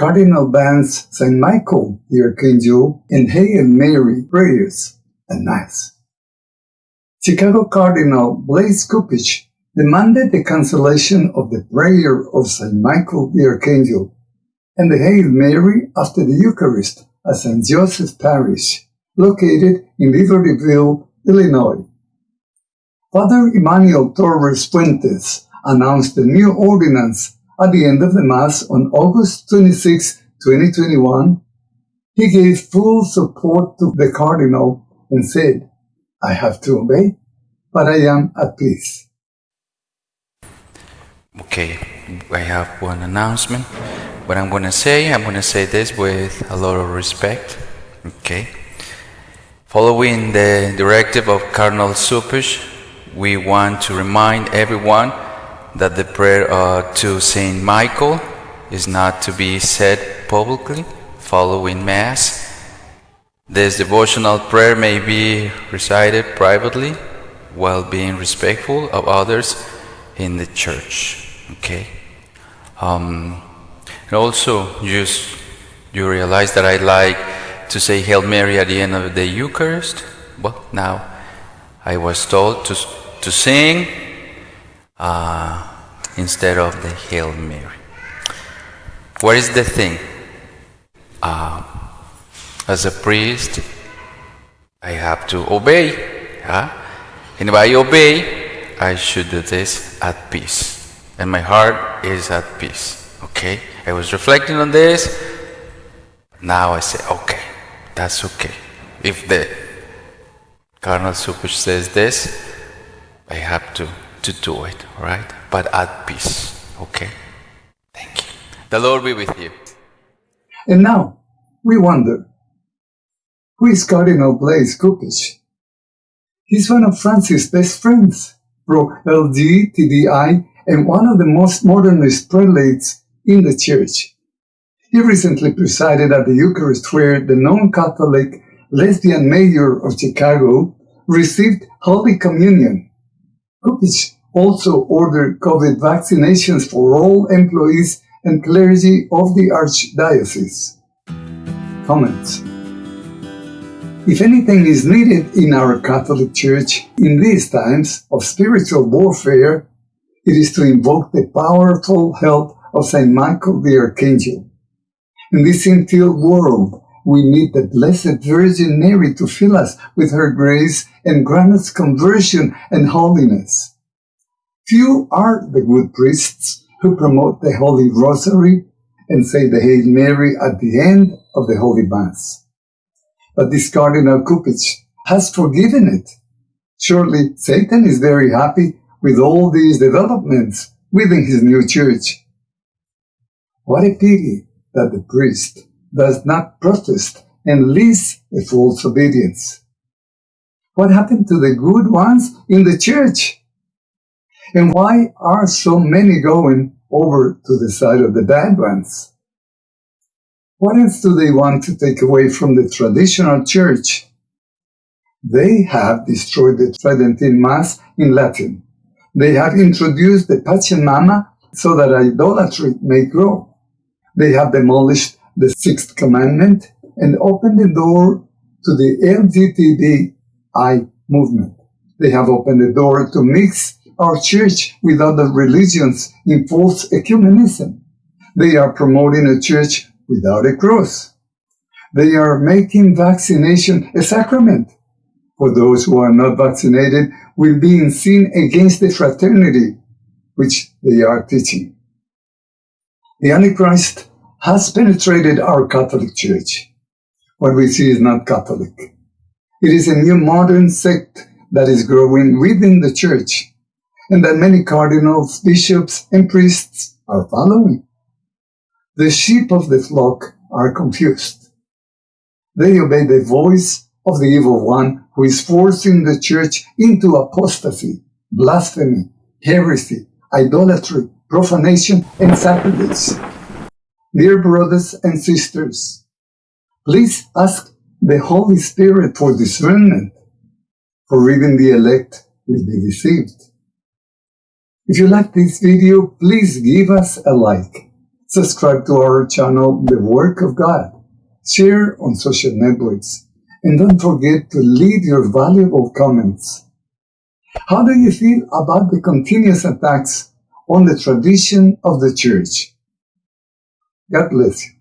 Cardinal Ban's St. Michael the Archangel and Hail Mary prayers and Mass. Chicago Cardinal Blaise Cupich demanded the cancellation of the prayer of St. Michael the Archangel and the Hail Mary after the Eucharist at St. Joseph Parish, located in Libertyville, Illinois. Father Emmanuel Torres Fuentes announced the new ordinance at the end of the Mass on August 26, 2021. He gave full support to the Cardinal and said, I have to obey, but I am at peace. Okay, I have one announcement. What I'm going to say, I'm going to say this with a lot of respect. Okay. Following the directive of Cardinal Cupich, we want to remind everyone that the prayer uh, to Saint Michael is not to be said publicly following Mass. This devotional prayer may be recited privately while being respectful of others in the church. Okay. Um, and also, just you realize that I like to say Hail Mary at the end of the Eucharist. Well, now I was told to to sing uh, instead of the Hail Mary. What is the thing? Uh, as a priest, I have to obey. Huh? And if I obey, I should do this at peace. And my heart is at peace. Okay? I was reflecting on this. Now I say, okay, that's okay. If the Cardinal Cupich says this, I have to, to do it, right? But at peace, okay? Thank you. The Lord be with you. And now, we wonder, who is Cardinal Blaise Cupich? He's one of Francis' best friends, pro LGTBI, and one of the most modernist prelates in the church. He recently presided at the Eucharist where the non-Catholic lesbian mayor of Chicago received Holy Communion Cupich also ordered COVID vaccinations for all employees and clergy of the Archdiocese. Comments If anything is needed in our Catholic Church in these times of spiritual warfare, it is to invoke the powerful help of St. Michael the Archangel. In this until world, we need the Blessed Virgin Mary to fill us with her grace and grant us conversion and holiness. Few are the good priests who promote the Holy Rosary and say the Hail Mary at the end of the Holy Mass. But this Cardinal Cupich has forgiven it. Surely Satan is very happy with all these developments within his new church. What a pity that the priest does not protest and leads a false obedience. What happened to the good ones in the church? And why are so many going over to the side of the bad ones? What else do they want to take away from the traditional church? They have destroyed the Tridentine Mass in Latin. They have introduced the Pachamama so that idolatry may grow. They have demolished the sixth commandment and opened the door to the LGBTI movement. They have opened the door to mix our church with other religions false ecumenism. They are promoting a church without a cross. They are making vaccination a sacrament. For those who are not vaccinated will be in sin against the fraternity which they are teaching. The Antichrist has penetrated our Catholic Church. What we see is not Catholic. It is a new modern sect that is growing within the Church and that many cardinals, bishops, and priests are following. The sheep of the flock are confused. They obey the voice of the evil one who is forcing the church into apostasy, blasphemy, heresy, idolatry, profanation, and sacrilege. Dear brothers and sisters, please ask the Holy Spirit for discernment, for even the elect will be deceived. If you like this video, please give us a like, subscribe to our channel, The Work of God, share on social networks, and don't forget to leave your valuable comments. How do you feel about the continuous attacks on the tradition of the church? God bless you.